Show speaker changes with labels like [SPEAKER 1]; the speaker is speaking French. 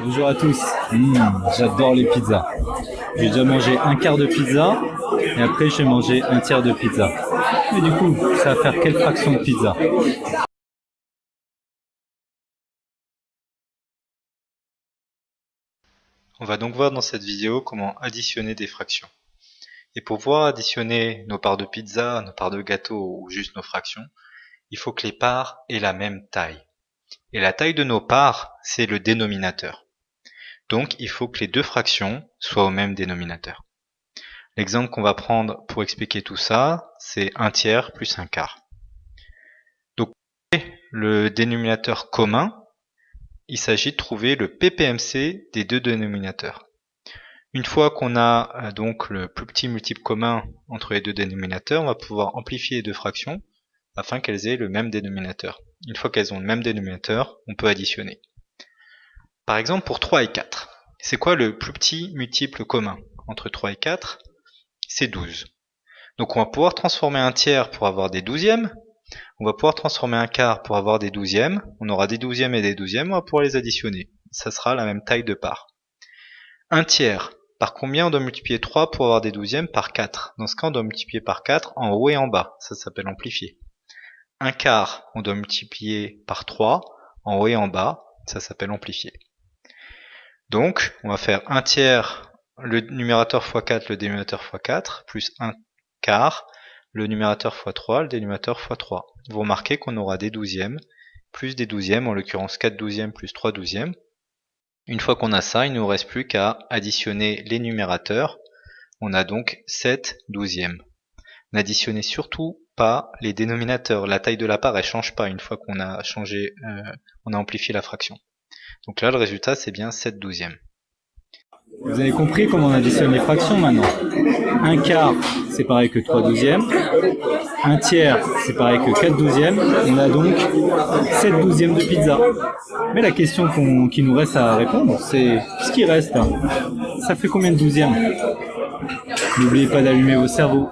[SPEAKER 1] Bonjour à tous. Mmh, J'adore les pizzas. J'ai déjà mangé un quart de pizza et après j'ai mangé un tiers de pizza. Et du coup, ça va faire quelle fraction de pizza?
[SPEAKER 2] On va donc voir dans cette vidéo comment additionner des fractions. Et pour pouvoir additionner nos parts de pizza, nos parts de gâteau ou juste nos fractions, il faut que les parts aient la même taille. Et la taille de nos parts, c'est le dénominateur. Donc il faut que les deux fractions soient au même dénominateur. L'exemple qu'on va prendre pour expliquer tout ça, c'est un tiers plus un quart. Donc le dénominateur commun, il s'agit de trouver le PPMC des deux dénominateurs. Une fois qu'on a euh, donc le plus petit multiple commun entre les deux dénominateurs, on va pouvoir amplifier les deux fractions afin qu'elles aient le même dénominateur. Une fois qu'elles ont le même dénominateur, on peut additionner. Par exemple, pour 3 et 4, c'est quoi le plus petit multiple commun entre 3 et 4 C'est 12. Donc on va pouvoir transformer un tiers pour avoir des douzièmes, on va pouvoir transformer un quart pour avoir des douzièmes, on aura des douzièmes et des douzièmes, on va pouvoir les additionner. Ça sera la même taille de part. Un tiers, par combien on doit multiplier 3 pour avoir des douzièmes Par 4. Dans ce cas, on doit multiplier par 4 en haut et en bas. Ça s'appelle amplifier. Un quart, on doit multiplier par 3 en haut et en bas. Ça s'appelle amplifier. Donc, on va faire un tiers, le numérateur x 4, le dénominateur x 4, plus un quart, le numérateur x 3, le dénominateur x 3. Vous remarquez qu'on aura des douzièmes, plus des douzièmes, en l'occurrence 4 douzièmes plus 3 douzièmes. Une fois qu'on a ça, il ne nous reste plus qu'à additionner les numérateurs. On a donc 7 douzièmes. N'additionnez surtout pas les dénominateurs. La taille de la part, change pas une fois qu'on a changé, euh, on a amplifié la fraction. Donc là, le résultat, c'est bien 7 douzièmes.
[SPEAKER 1] Vous avez compris comment on additionne les fractions maintenant? Un quart, c'est pareil que 3 douzièmes. Un tiers, c'est pareil que 4 douzièmes. On a donc 7 douzièmes de pizza. Mais la question qui nous reste à répondre, c'est ce qui reste. Ça fait combien de douzièmes? N'oubliez pas d'allumer vos cerveaux.